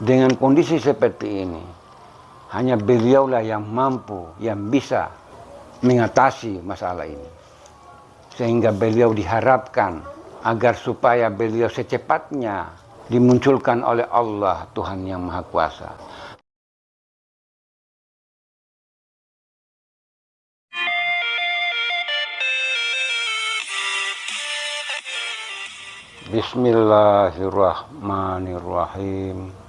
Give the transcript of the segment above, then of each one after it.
Dengan kondisi seperti ini, hanya beliaulah yang mampu, yang bisa mengatasi masalah ini. Sehingga beliau diharapkan agar supaya beliau secepatnya dimunculkan oleh Allah Tuhan yang Maha Kuasa. Bismillahirrahmanirrahim.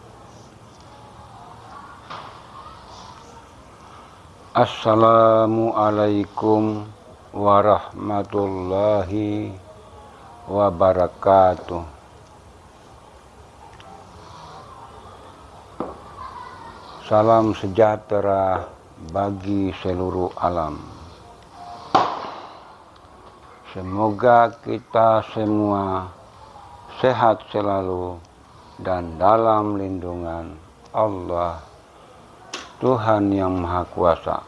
Assalamualaikum warahmatullahi wabarakatuh. Salam sejahtera bagi seluruh alam. Semoga kita semua sehat selalu dan dalam lindungan Allah Tuhan yang Maha Kuasa.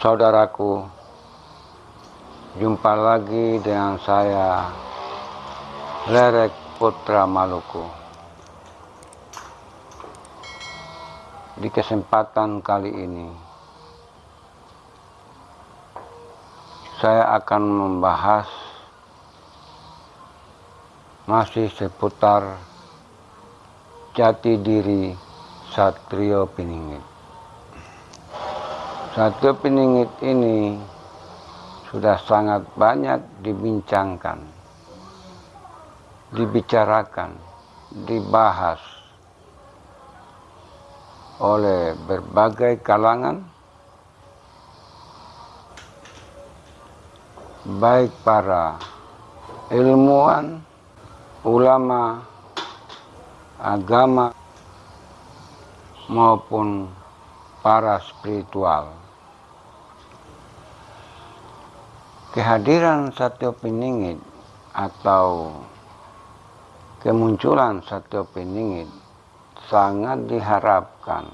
Saudaraku, jumpa lagi dengan saya Lerek Putra Maluku. Di kesempatan kali ini, saya akan membahas masih seputar jati diri Satrio Piningit. Satrio Piningit ini sudah sangat banyak dibincangkan, dibicarakan, dibahas oleh berbagai kalangan, baik para ilmuwan, ulama, agama maupun para spiritual. Kehadiran Satyo Piningit atau kemunculan Satyo Piningit sangat diharapkan,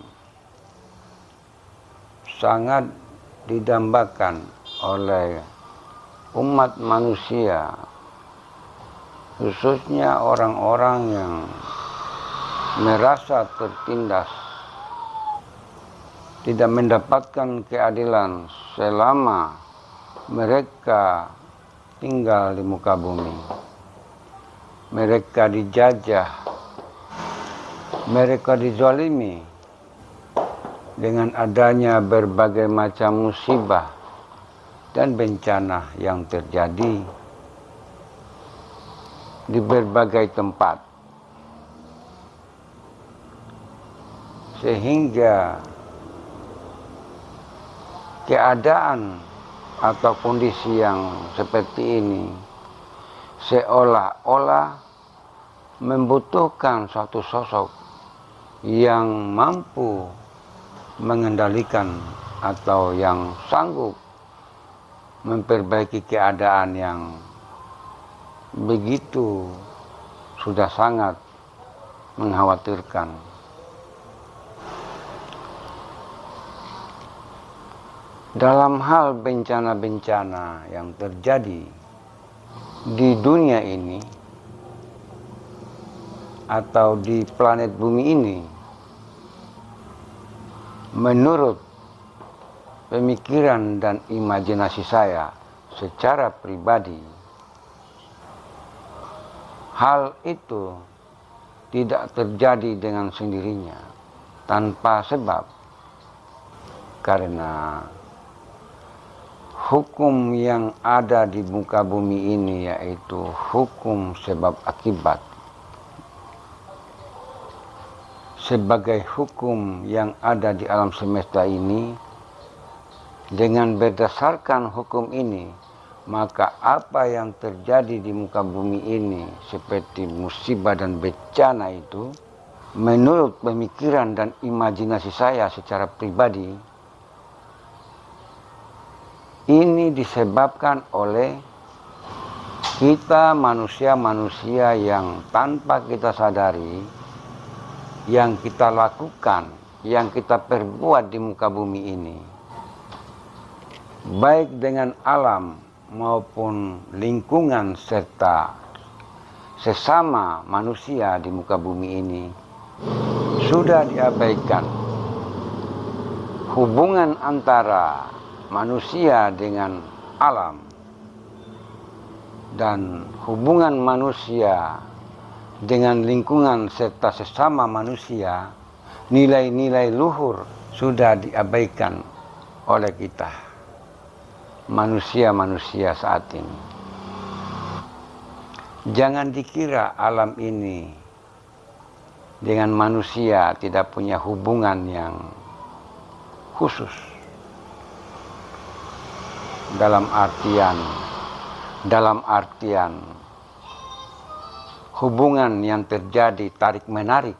sangat didambakan oleh umat manusia, khususnya orang-orang yang merasa tertindas, tidak mendapatkan keadilan selama mereka tinggal di muka bumi. Mereka dijajah, mereka dizalimi dengan adanya berbagai macam musibah dan bencana yang terjadi di berbagai tempat. Sehingga keadaan atau kondisi yang seperti ini seolah-olah membutuhkan suatu sosok yang mampu mengendalikan atau yang sanggup memperbaiki keadaan yang begitu sudah sangat mengkhawatirkan. Dalam hal bencana-bencana yang terjadi di dunia ini atau di planet bumi ini menurut pemikiran dan imajinasi saya secara pribadi hal itu tidak terjadi dengan sendirinya tanpa sebab. Karena hukum yang ada di muka bumi ini yaitu hukum sebab akibat. Sebagai hukum yang ada di alam semesta ini dengan berdasarkan hukum ini maka apa yang terjadi di muka bumi ini seperti musibah dan bencana itu menurut pemikiran dan imajinasi saya secara pribadi ini disebabkan oleh kita manusia-manusia yang tanpa kita sadari, yang kita lakukan, yang kita perbuat di muka bumi ini. Baik dengan alam maupun lingkungan serta sesama manusia di muka bumi ini sudah diabaikan hubungan antara manusia dengan alam dan hubungan manusia dengan lingkungan serta sesama manusia nilai-nilai luhur sudah diabaikan oleh kita manusia-manusia saat ini. Jangan dikira alam ini dengan manusia tidak punya hubungan yang khusus dalam artian dalam artian hubungan yang terjadi tarik menarik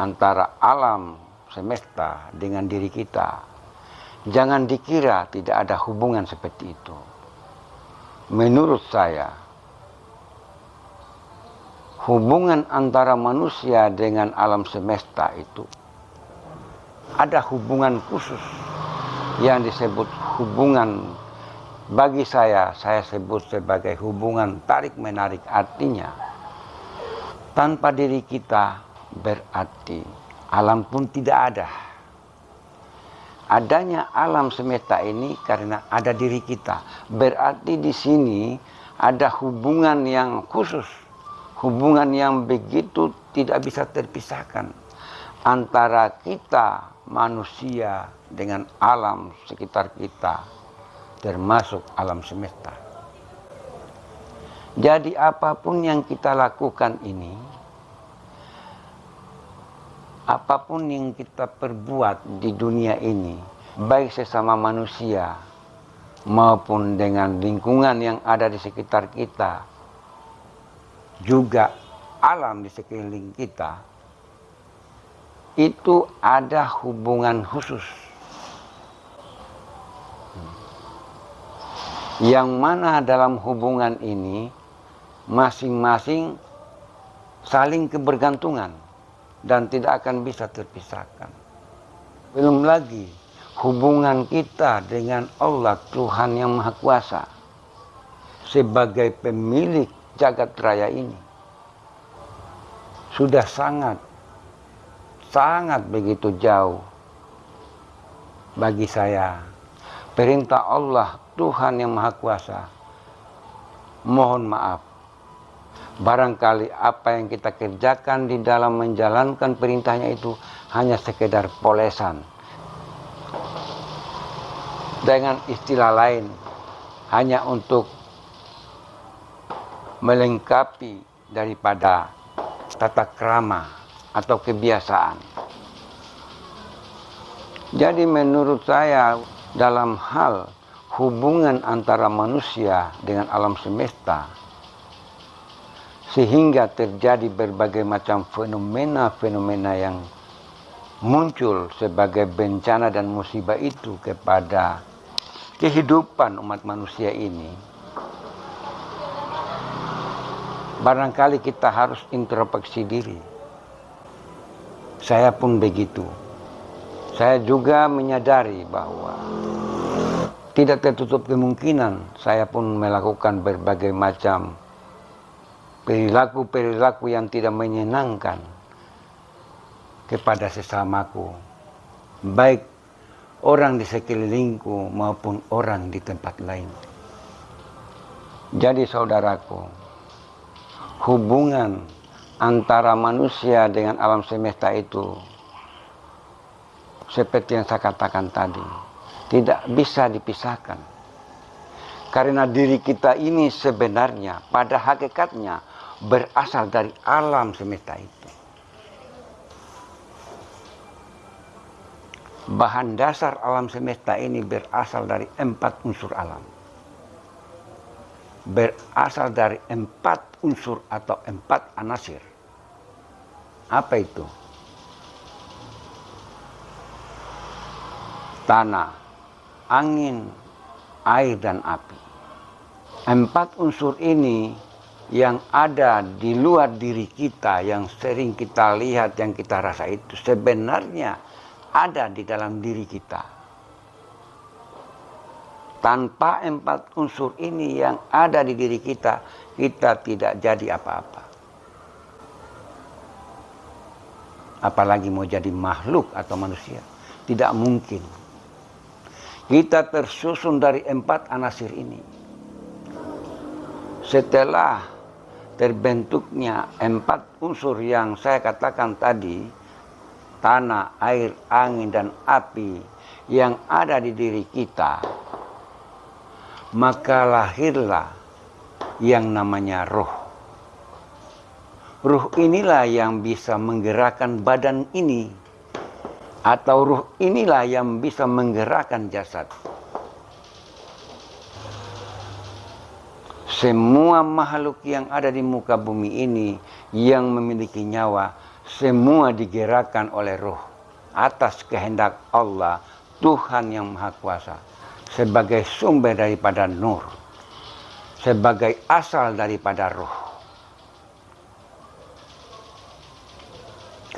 antara alam semesta dengan diri kita. Jangan dikira tidak ada hubungan seperti itu. Menurut saya hubungan antara manusia dengan alam semesta itu ada hubungan khusus yang disebut hubungan bagi saya saya sebut sebagai hubungan tarik menarik artinya. Tanpa diri kita berarti alam pun tidak ada. Adanya alam semesta ini karena ada diri kita. Berarti di sini ada hubungan yang khusus hubungan yang begitu tidak bisa terpisahkan antara kita manusia dengan alam sekitar kita termasuk alam semesta. Jadi apa pun yang kita lakukan ini apa pun yang kita perbuat di dunia ini baik sesama manusia maupun dengan lingkungan yang ada di sekitar kita juga alam di sekeliling kita itu ada hubungan khusus. Yang mana dalam hubungan ini masing-masing saling kebergantungan dan tidak akan bisa terpisahkan. Belum lagi hubungan kita dengan Allah Tuhan yang Maha Kuasa sebagai pemilik jagat raya ini sudah sangat sangat begitu jauh bagi saya. Perintah Allah Tuhan yang Maha Kuasa mohon maaf. Barangkali apa yang kita kerjakan di dalam menjalankan perintahnya itu hanya sekedar polesan. Dengan istilah lain hanya untuk melengkapi daripada tata krama atau kebiasaan. Jadi menurut saya dalam hal hubungan antara manusia dengan alam semesta sehingga terjadi berbagai macam fenomena-fenomena yang muncul sebagai bencana dan musibah itu kepada kehidupan umat manusia ini barangkali kita harus introspeksi diri. Saya pun begitu. Saya juga menyadari bahwa tidak tertutup kemungkinan saya pun melakukan berbagai macam perilaku-perilaku yang tidak menyenangkan kepada sesamaku. Baik orang di sekelilingku maupun orang di tempat lain. Jadi saudaraku, hubungan antara manusia dengan alam semesta itu seperti yang saya katakan tadi tidak bisa dipisahkan. Karena diri kita ini sebenarnya pada hakikatnya berasal dari alam semesta itu. Bahan dasar alam semesta ini berasal dari empat unsur alam. Berasal dari empat unsur atau empat anasir. Apa itu? Tanah, angin, air, dan api. Empat unsur ini yang ada di luar diri kita, yang sering kita lihat, yang kita rasa itu sebenarnya ada di dalam diri kita tanpa empat unsur ini yang ada di diri kita, kita tidak jadi apa-apa. Apalagi mau jadi makhluk atau manusia. Tidak mungkin. Kita tersusun dari empat anasir ini. Setelah terbentuknya empat unsur yang saya katakan tadi, tanah, air, angin, dan api yang ada di diri kita, maka lahirlah yang namanya roh. Ruh inilah yang bisa menggerakkan badan ini. Atau ruh inilah yang bisa menggerakkan jasad. Semua makhluk yang ada di muka bumi ini yang memiliki nyawa, semua digerakkan oleh roh atas kehendak Allah, Tuhan yang Maha Kuasa, sebagai sumber daripada nur, sebagai asal daripada roh.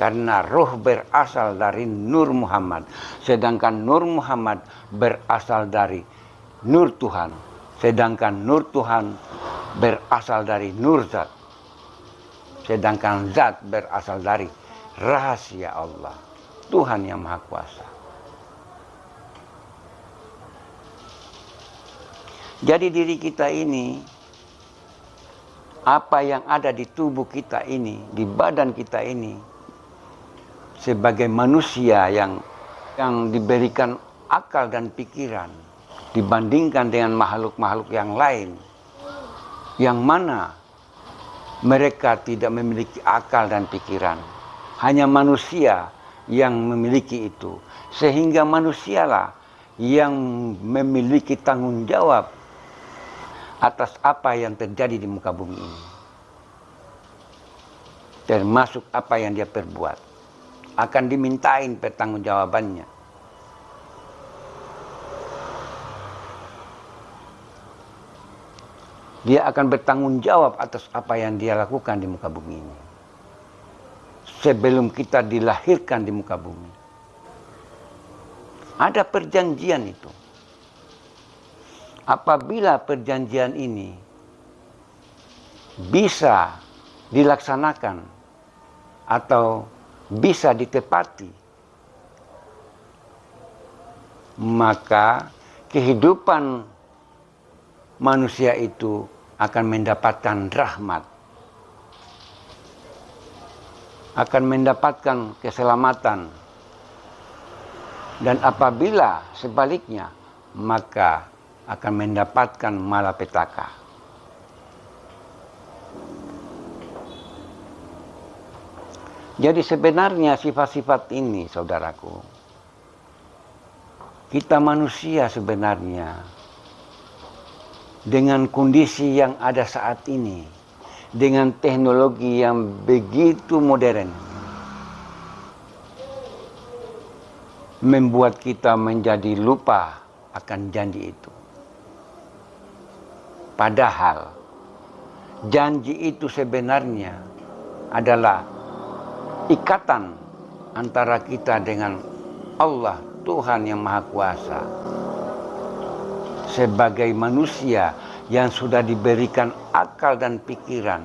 Karena roh berasal dari Nur Muhammad, sedangkan Nur Muhammad berasal dari Nur Tuhan Sedangkan nur Tuhan berasal dari nur zat. Sedangkan zat berasal dari rahasia Allah. Tuhan yang Maha Kuasa. Jadi diri kita ini, apa yang ada di tubuh kita ini, di badan kita ini, sebagai manusia yang yang diberikan akal dan pikiran, dibandingkan dengan makhluk-makhluk yang lain yang mana mereka tidak memiliki akal dan pikiran. Hanya manusia yang memiliki itu. Sehingga manusialah yang memiliki tanggung jawab atas apa yang terjadi di muka bumi ini. Termasuk apa yang dia perbuat akan dimintain pertanggungjawabannya dia akan bertanggung jawab atas apa yang dia lakukan di muka bumi ini. Sebelum kita dilahirkan di muka bumi. Ada perjanjian itu. Apabila perjanjian ini bisa dilaksanakan atau bisa ditepati, maka kehidupan manusia itu akan mendapatkan rahmat. Akan mendapatkan keselamatan. Dan apabila sebaliknya, maka akan mendapatkan malapetaka. Jadi sebenarnya sifat-sifat ini, saudaraku, kita manusia sebenarnya dengan kondisi yang ada saat ini, dengan teknologi yang begitu modern, membuat kita menjadi lupa akan janji itu. Padahal janji itu sebenarnya adalah ikatan antara kita dengan Allah Tuhan yang Maha Kuasa sebagai manusia yang sudah diberikan akal dan pikiran,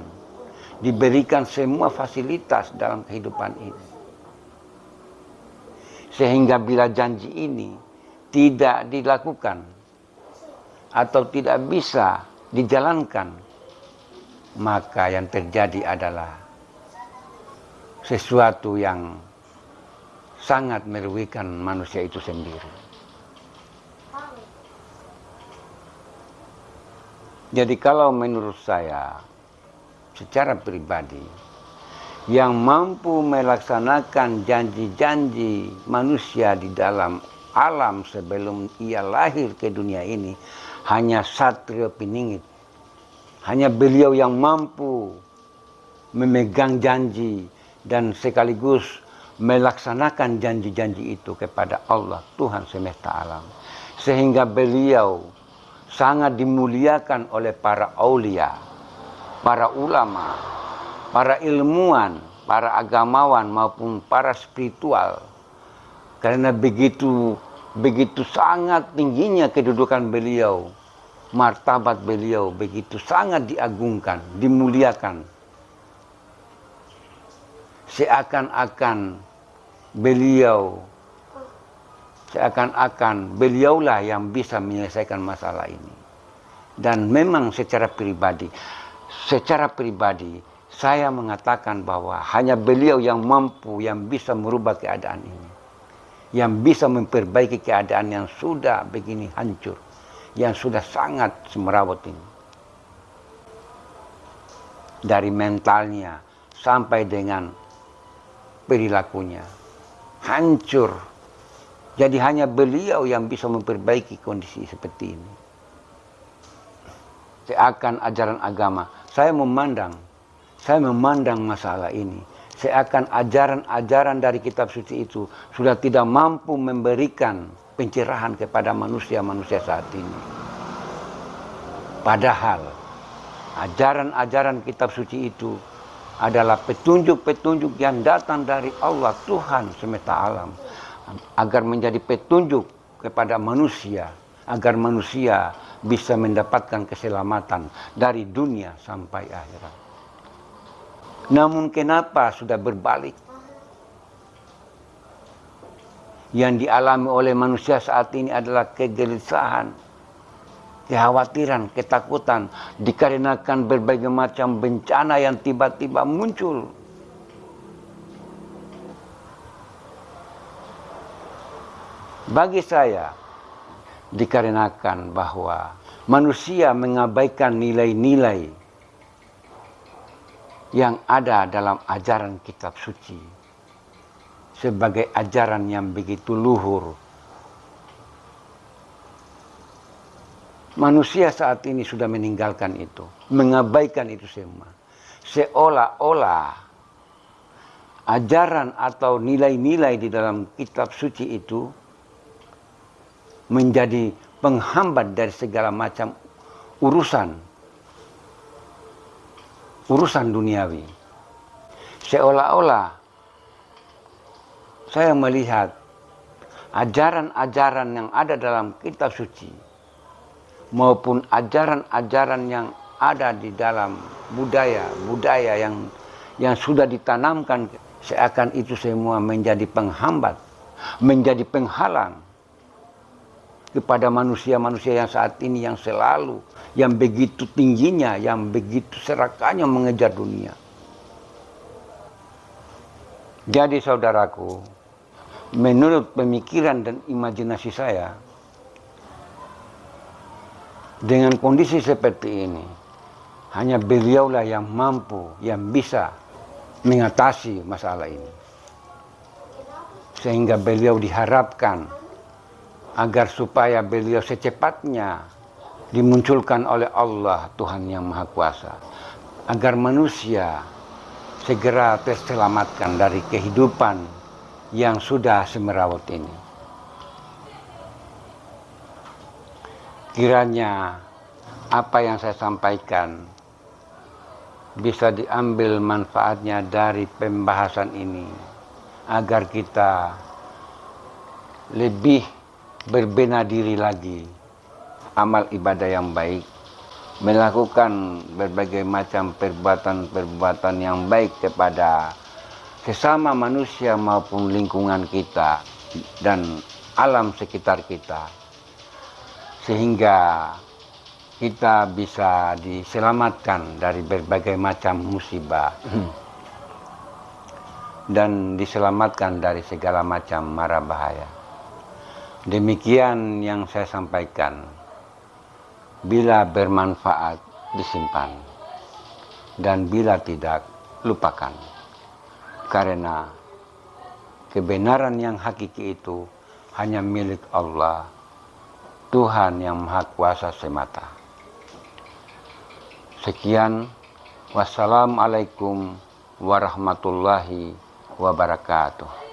diberikan semua fasilitas dalam kehidupan ini. Sehingga bila janji ini tidak dilakukan atau tidak bisa dijalankan, maka yang terjadi adalah sesuatu yang sangat merugikan manusia itu sendiri. Jadi kalau menurut saya secara pribadi yang mampu melaksanakan janji-janji manusia di dalam alam sebelum ia lahir ke dunia ini hanya Satrio Piningit. Hanya beliau yang mampu memegang janji dan sekaligus melaksanakan janji-janji itu kepada Allah Tuhan semesta alam. Sehingga beliau sangat dimuliakan oleh para aulia, para ulama, para ilmuwan, para agamawan maupun para spiritual. Karena begitu begitu sangat tingginya kedudukan beliau martabat beliau begitu sangat diagungkan, dimuliakan. Seakan-akan beliau seakan-akan beliaulah yang bisa menyelesaikan masalah ini. Dan memang secara pribadi, secara pribadi saya mengatakan bahwa hanya beliau yang mampu yang bisa merubah keadaan ini. Yang bisa memperbaiki keadaan yang sudah begini hancur. Yang sudah sangat semerawut ini. Dari mentalnya sampai dengan perilakunya. Hancur. Jadi hanya beliau yang bisa memperbaiki kondisi seperti ini. Seakan ajaran agama. Saya memandang saya memandang masalah ini seakan ajaran-ajaran dari kitab suci itu sudah tidak mampu memberikan pencerahan kepada manusia-manusia saat ini. Padahal ajaran-ajaran kitab suci itu adalah petunjuk-petunjuk yang datang dari Allah Tuhan semesta alam agar menjadi petunjuk kepada manusia agar manusia bisa mendapatkan keselamatan dari dunia sampai akhirat. Namun kenapa sudah berbalik? Yang dialami oleh manusia saat ini adalah kegelisahan, kekhawatiran, ketakutan dikarenakan berbagai macam bencana yang tiba-tiba muncul. Bagi saya, dikarenakan bahwa manusia mengabaikan nilai-nilai yang ada dalam ajaran kitab suci sebagai ajaran yang begitu luhur. Manusia saat ini sudah meninggalkan itu, mengabaikan itu semua. Seolah-olah ajaran atau nilai-nilai di dalam kitab suci itu menjadi penghambat dari segala macam urusan urusan duniawi. Seolah-olah saya melihat ajaran-ajaran yang ada dalam kitab suci maupun ajaran-ajaran yang ada di dalam budaya-budaya yang yang sudah ditanamkan seakan itu semua menjadi penghambat, menjadi penghalang kepada manusia-manusia yang saat ini yang selalu, yang begitu tingginya, yang begitu serakanya mengejar dunia. Jadi saudaraku, menurut pemikiran dan imajinasi saya, dengan kondisi seperti ini, hanya beliaulah yang mampu, yang bisa mengatasi masalah ini. Sehingga beliau diharapkan agar supaya beliau secepatnya dimunculkan oleh Allah Tuhan yang Maha Kuasa agar manusia segera terselamatkan dari kehidupan yang sudah semerawut ini. Kiranya apa yang saya sampaikan bisa diambil manfaatnya dari pembahasan ini agar kita lebih berbenah diri lagi, amal ibadah yang baik, melakukan berbagai macam perbuatan-perbuatan yang baik kepada sesama manusia maupun lingkungan kita dan alam sekitar kita. Sehingga kita bisa diselamatkan dari berbagai macam musibah dan diselamatkan dari segala macam mara bahaya. Demikian yang saya sampaikan. Bila bermanfaat, disimpan. Dan bila tidak, lupakan. Karena kebenaran yang hakiki itu hanya milik Allah, Tuhan yang Maha Kuasa semata. Sekian, wassalamualaikum warahmatullahi wabarakatuh.